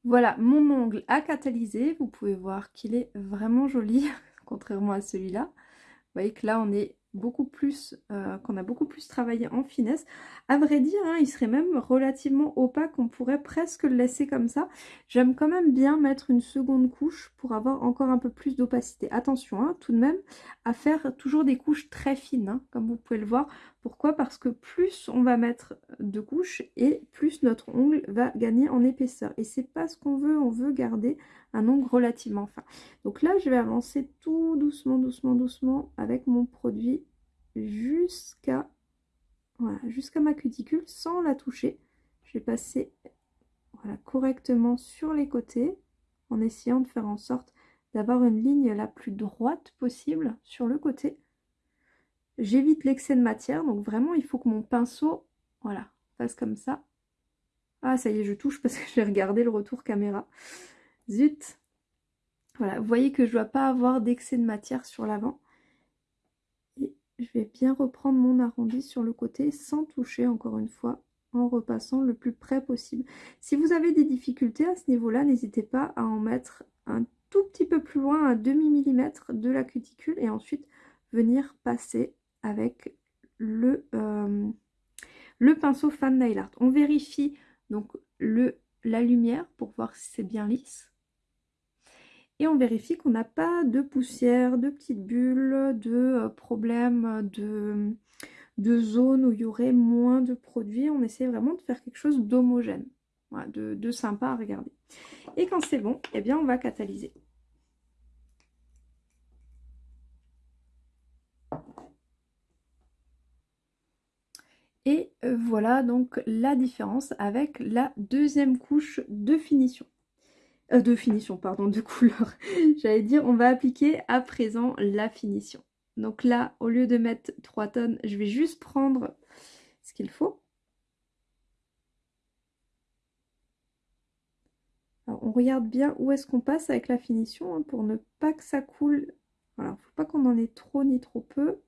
Voilà, mon ongle a catalysé, vous pouvez voir qu'il est vraiment joli, [laughs] contrairement à celui-là. Vous voyez que là on est beaucoup plus, euh, qu'on a beaucoup plus travaillé en finesse. À vrai dire, hein, il serait même relativement opaque, on pourrait presque le laisser comme ça. J'aime quand même bien mettre une seconde couche pour avoir encore un peu plus d'opacité. Attention hein, tout de même à faire toujours des couches très fines, hein, comme vous pouvez le voir. Pourquoi? Parce que plus on va mettre de couches et plus notre ongle va gagner en épaisseur. Et c'est pas ce qu'on veut, on veut garder un ongle relativement fin. Donc là, je vais avancer tout doucement, doucement, doucement avec mon produit jusqu'à jusqu'à ma cuticule sans la toucher. Je vais passer voilà, correctement sur les côtés en essayant de faire en sorte d'avoir une ligne la plus droite possible sur le côté. J'évite l'excès de matière, donc vraiment il faut que mon pinceau voilà, fasse comme ça. Ah ça y est, je touche parce que [laughs] je vais regarder le retour caméra. Zut Voilà, vous voyez que je ne dois pas avoir d'excès de matière sur l'avant. Et je vais bien reprendre mon arrondi sur le côté sans toucher encore une fois en repassant le plus près possible. Si vous avez des difficultés à ce niveau-là, n'hésitez pas à en mettre un tout petit peu plus loin, à demi millimètre de la cuticule et ensuite venir passer avec le, euh, pinceau Fan Nail Art. On vérifie donc la lumière pour voir si c'est bien lisse et on vérifie qu'on n'a pas de poussière, de petites bulles, de euh, problèmes de, de zones où il y aurait moins de produits. On essaie vraiment de faire quelque chose d'homogène, de, sympa à regarder. Et quand c'est bon, eh bien on va catalyser. Et euh, voilà donc la différence avec la deuxième couche de finition. Euh, de finition, pardon, de [laughs] couleur. J'allais dire, on va appliquer à présent la finition. Donc là, au lieu de mettre 3 tonnes, je vais juste prendre ce qu'il faut. Alors, on regarde bien où est-ce qu'on passe avec la finition hein, pour ne pas que ça coule. Voilà, il ne faut pas qu'on en ait trop ni trop peu.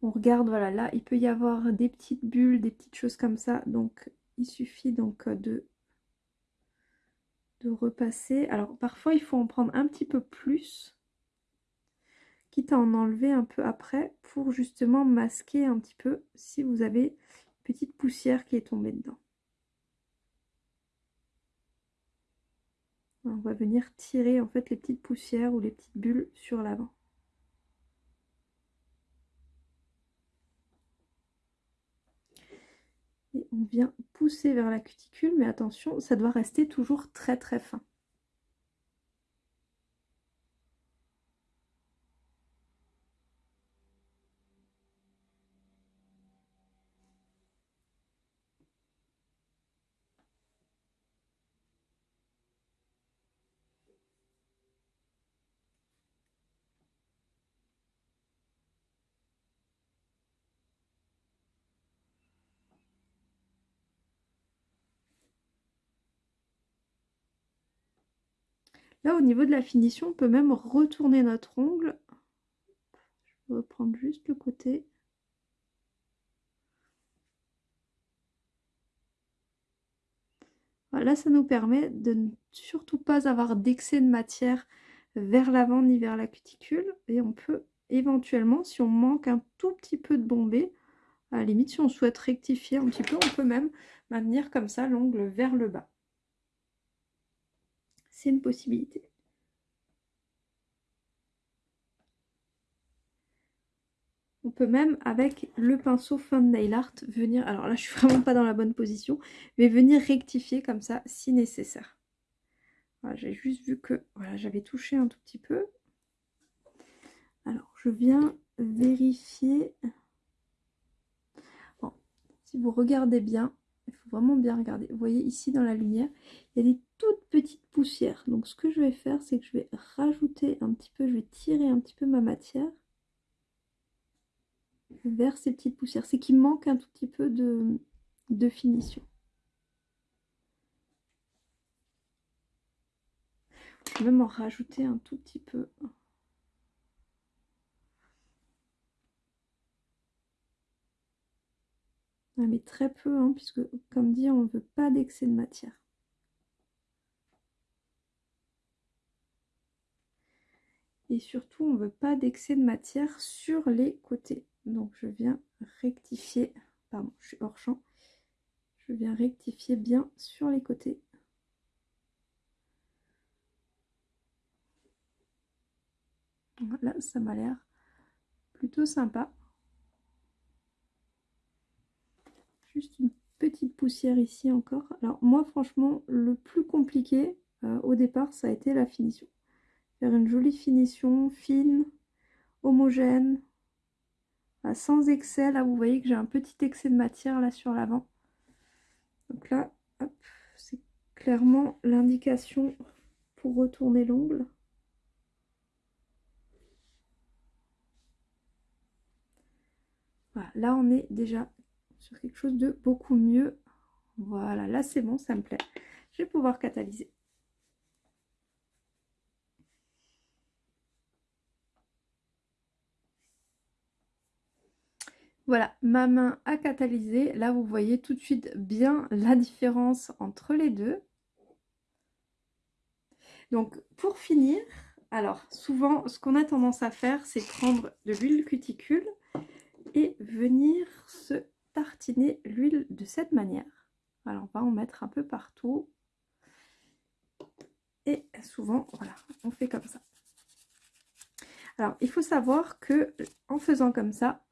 On regarde, voilà, là, il peut y avoir des petites bulles, des petites choses comme ça. Donc, il suffit donc de de repasser. Alors parfois il faut en prendre un petit peu plus, quitte à en enlever un peu après pour justement masquer un petit peu si vous avez une petite poussière qui est tombée dedans. On va venir tirer en fait les petites poussières ou les petites bulles sur l'avant. On vient pousser vers la cuticule, mais attention, ça doit rester toujours très très fin. Là, au niveau de la finition, on peut même retourner notre ongle. Je vais reprendre juste le côté. Là, ça nous permet de ne surtout pas avoir d'excès de matière vers l'avant ni vers la cuticule. Et on peut éventuellement, si on manque un tout petit peu de bombée, à la limite, si on souhaite rectifier un petit peu, on peut même maintenir comme ça l'ongle vers le bas. Une possibilité. On peut même, avec le pinceau fin de nail art, venir, alors là je suis [laughs] vraiment pas dans la bonne position, mais venir rectifier comme ça si nécessaire. J'ai juste vu que voilà, j'avais touché un tout petit peu. Alors, je viens vérifier. si vous regardez bien, il faut vraiment bien regarder. Vous voyez ici dans la lumière, il y a des toutes petites poussières. Donc, ce que je vais faire, c'est que je vais rajouter un petit peu, je vais tirer un petit peu ma matière vers ces petites poussières. C'est qu'il manque un tout petit peu de, de finition. Je vais même en rajouter un tout petit peu. Ah, mais très peu, hein, puisque comme dit, on ne veut pas d'excès de matière. Et surtout, on ne veut pas d'excès de matière sur les côtés. Donc je viens rectifier, pardon, je suis hors champ. Je viens rectifier bien sur les côtés. Là, ça m'a l'air plutôt sympa. Juste une petite poussière ici encore. Alors moi, franchement, le plus compliqué euh, au départ, ça a été la finition. Faire une jolie finition, fine, homogène, sans excès. Là, vous voyez que j'ai un petit excès de matière là sur l'avant. Donc là, c'est clairement l'indication pour retourner l'ongle. là on est déjà sur quelque chose de beaucoup mieux. Voilà, là c'est bon, ça me plaît. Je vais pouvoir catalyser. Voilà, ma main a catalysé. Là, vous voyez tout de suite bien la différence entre les deux. Donc, pour finir, alors souvent, ce qu'on a tendance à faire, c'est prendre de l'huile cuticule et venir se tartiner l'huile de cette manière. Alors, on va en mettre un peu partout. Et souvent, voilà, on fait comme ça. Alors, il faut savoir que en faisant comme ça,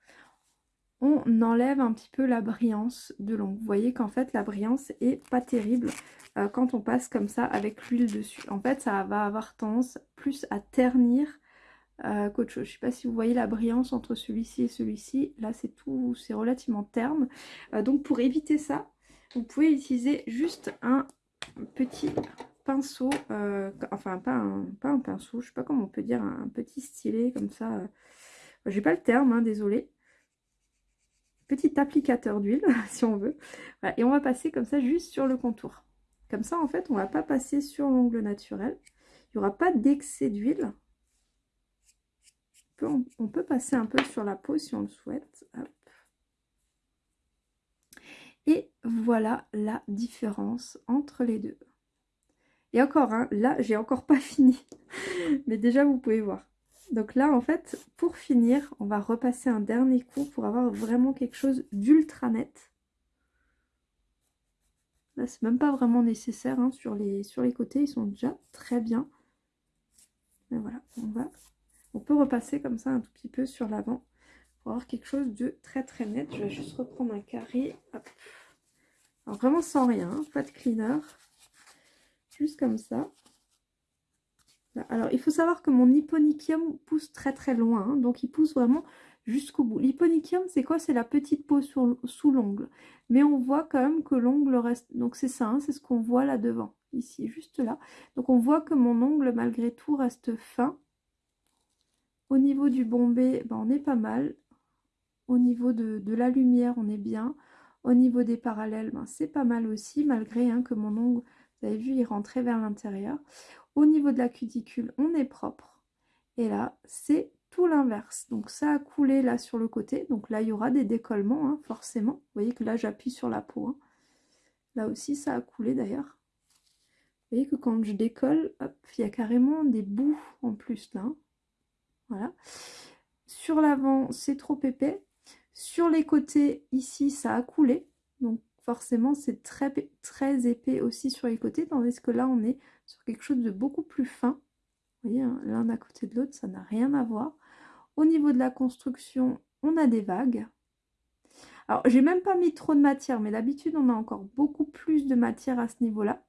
on enlève un petit peu la brillance de l'ongle. Vous voyez qu'en fait la brillance est pas terrible euh, quand on passe comme ça avec l'huile dessus. En fait ça va avoir tendance plus à ternir euh, qu'autre chose. Je sais pas si vous voyez la brillance entre celui-ci et celui-ci. Là c'est tout, c'est relativement terne. Euh, donc pour éviter ça, vous pouvez utiliser juste un petit pinceau, enfin pas un, pas un pinceau, je sais pas comment on peut dire, un, petit stylet comme ça. J'ai pas le terme, hein, désolé petit applicateur d'huile, [laughs] si on veut. et on va passer comme ça juste sur le contour. Comme ça, en fait, on va pas passer sur l'ongle naturel. Il n'y aura pas d'excès d'huile. On, peut passer un peu sur la peau si on le souhaite. Et voilà la différence entre les deux. Et encore, hein, là, j'ai encore pas [laughs] fini. Mais déjà, vous pouvez voir. Donc là, en fait, pour finir, on va repasser un dernier coup pour avoir vraiment quelque chose d'ultra net. Là, c'est même pas vraiment nécessaire hein, sur, les, sur les côtés, ils sont déjà très bien. Mais voilà, on va, on peut repasser comme ça un tout petit peu sur l'avant pour avoir quelque chose de très très net. Je vais juste reprendre un carré. Alors vraiment sans rien, hein, pas de cleaner. Juste comme ça. Alors, il faut savoir que mon hyponychium pousse très très loin, hein, donc il pousse vraiment jusqu'au bout. L'hyponychium, c'est quoi? C'est la petite peau sous l'ongle. Mais on voit quand même que l'ongle reste... Donc c'est ça, hein, c'est ce qu'on voit là devant, ici, juste là. Donc on voit que mon ongle, malgré tout, reste fin. Au niveau du bombé, ben, on est pas mal. Au niveau de, la lumière, on est bien. Au niveau des parallèles, ben, c'est pas mal aussi, malgré hein, que mon ongle, vous avez vu, il rentrait vers l'intérieur. Au niveau de la cuticule, on est propre. Et là, c'est tout l'inverse. Donc ça a coulé là sur le côté. Donc là, il y aura des décollements, hein, forcément. Vous voyez que là, j'appuie sur la peau. Hein. Là aussi, ça a coulé d'ailleurs. Vous voyez que quand je décolle, il y a carrément des bouts en plus là. Voilà. Sur l'avant, c'est trop épais. Sur les côtés, ici, ça a coulé. Donc forcément, c'est très, très épais aussi sur les côtés. Tandis que là, on est sur quelque chose de beaucoup plus fin. Vous voyez, hein, l'un à côté de l'autre, ça n'a rien à voir. Au niveau de la construction, on a des vagues. Alors, j'ai même pas mis trop de matière, mais d'habitude, on a encore beaucoup plus de matière à ce niveau-là.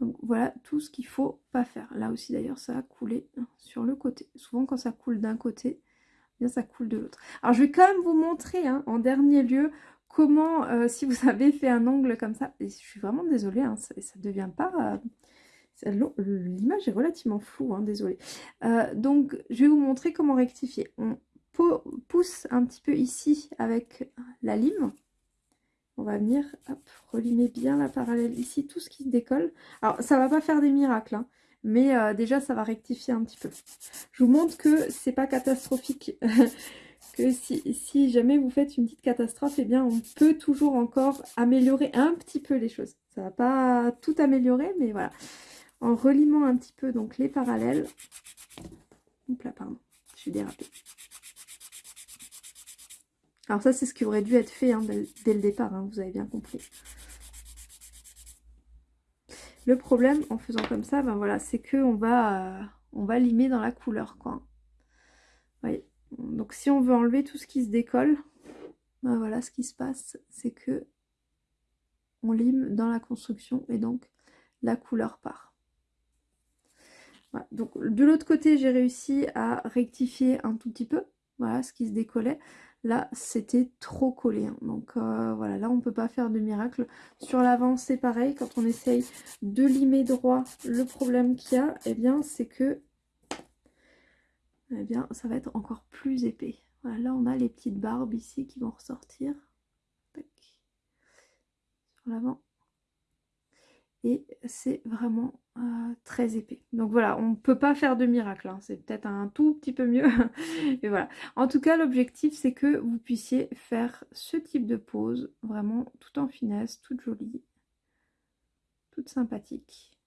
Donc voilà tout ce qu'il faut pas faire. Là aussi d'ailleurs ça a coulé sur le côté. Souvent quand ça coule d'un côté, eh bien ça coule de l'autre. Alors je vais quand même vous montrer hein, en dernier lieu comment, euh, si vous avez fait un ongle comme ça, et je suis vraiment désolée, hein, ça ne devient pas... Euh, l'image est relativement floue, hein, désolée. Euh, donc je vais vous montrer comment rectifier. On pousse un petit peu ici avec la lime on va venir relimer bien la parallèle ici, tout ce qui décolle. Alors, ça va pas faire des miracles, hein, mais déjà, ça va rectifier un petit peu. Je vous montre que c'est pas catastrophique. [laughs] que si, jamais vous faites une petite catastrophe, eh bien, on peut toujours encore améliorer un petit peu les choses. Ça va pas tout améliorer, mais voilà. En relimant un petit peu donc les parallèles. Hop là, pardon, je suis dérapée. Alors ça, c'est ce qui aurait dû être fait hein, dès, le départ, hein, vous avez bien compris. Le problème, en faisant comme ça, ben voilà, c'est qu'on va, euh, on va limer dans la couleur, quoi. Voyez. Donc si on veut enlever tout ce qui se décolle, ben voilà, ce qui se passe, c'est que on lime dans la construction et donc la couleur part. Donc de l'autre côté, j'ai réussi à rectifier un tout petit peu, voilà, ce qui se décollait. Là, c'était trop collé. Hein. Donc euh, voilà, là, on ne peut pas faire de miracle. Sur l'avant, c'est pareil. Quand on essaye de limer droit, le problème qu'il y a, eh bien, c'est que eh bien, ça va être encore plus épais. Voilà, là, on a les petites barbes ici qui vont ressortir. Sur l'avant. Et c'est vraiment euh, très épais. Donc voilà, on ne peut pas faire de miracle, hein. c'est peut-être un tout petit peu mieux. [laughs] Voilà. En tout cas, l'objectif, c'est que vous puissiez faire ce type de pose, vraiment tout en finesse, toute jolie, toute sympathique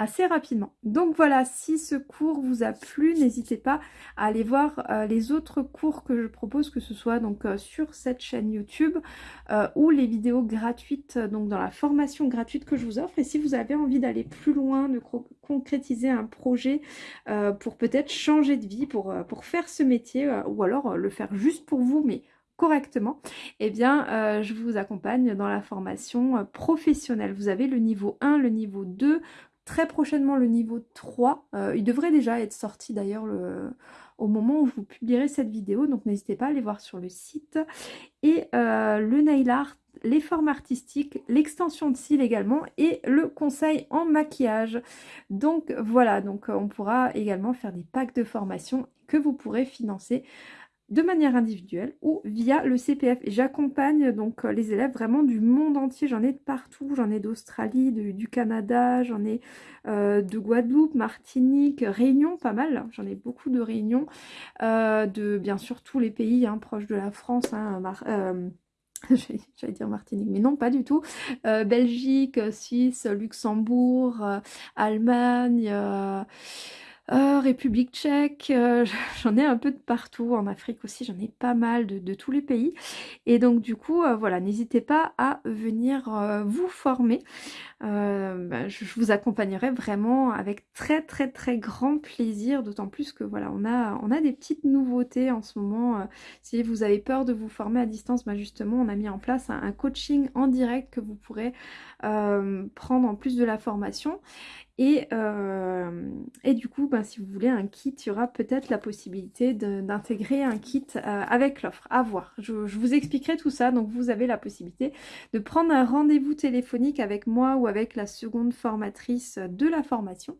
assez rapidement. Donc voilà, si ce cours vous a plu, n'hésitez pas à aller voir euh, les autres cours que je propose, que ce soit donc euh, sur cette chaîne YouTube euh, ou les vidéos gratuites, donc dans la formation gratuite que je vous offre. Et si vous avez envie d'aller plus loin, de concrétiser un projet pour peut-être changer de vie, pour, pour faire ce métier, ou alors le faire juste pour vous, mais correctement, eh bien, je vous accompagne dans la formation professionnelle. Vous avez le niveau 1, le niveau 2, très prochainement le niveau 3. Euh, il devrait déjà être sorti d'ailleurs au moment où je vous publierai cette vidéo, donc n'hésitez pas à aller voir sur le site. Et euh, le nail art, les formes artistiques, l'extension de cils également et le conseil en maquillage. Donc voilà, donc on pourra également faire des packs de formation que vous pourrez financer de manière individuelle ou via le CPF. J'accompagne donc euh, les élèves vraiment du monde entier. J'en ai de partout. J'en ai d'Australie, du Canada, j'en ai euh, de Guadeloupe, Martinique, Réunion, pas mal. J'en ai beaucoup de réunions. Euh, de bien sûr tous les pays hein, proches de la France. Hein, [laughs] J'allais dire Martinique, mais non, pas du tout. Belgique, Suisse, Luxembourg, Allemagne, euh, République tchèque, euh, [laughs] j'en ai un peu de partout, en Afrique aussi, j'en ai pas mal de, tous les pays. Et donc du coup, euh, voilà, n'hésitez pas à venir vous former. Bah, je, vous accompagnerai vraiment avec très très très grand plaisir, d'autant plus que voilà, on a, on a des petites nouveautés en ce moment. si vous avez peur de vous former à distance, bah justement, on a mis en place un coaching en direct que vous pourrez prendre en plus de la formation. Euh, et, du coup, ben, si vous voulez un kit, il y aura peut-être la possibilité d'intégrer un kit euh, avec l'offre. À voir. Je, vous expliquerai tout ça. Donc, vous avez la possibilité de prendre un rendez-vous téléphonique avec moi ou avec la seconde formatrice de la formation.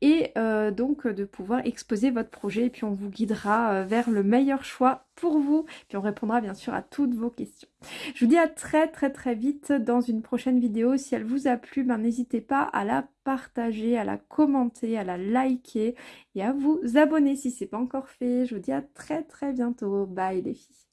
Et euh, donc, de pouvoir exposer votre projet. Et puis, on vous guidera vers le meilleur choix pour vous. Puis, on répondra bien sûr à toutes vos questions. Je vous dis à très très très vite dans une prochaine vidéo. Si elle vous a plu, ben, n'hésitez pas à la partager, à la commenter, à la liker et à vous abonner si ce n'est pas encore fait. Je vous dis à très très bientôt. Bye les filles.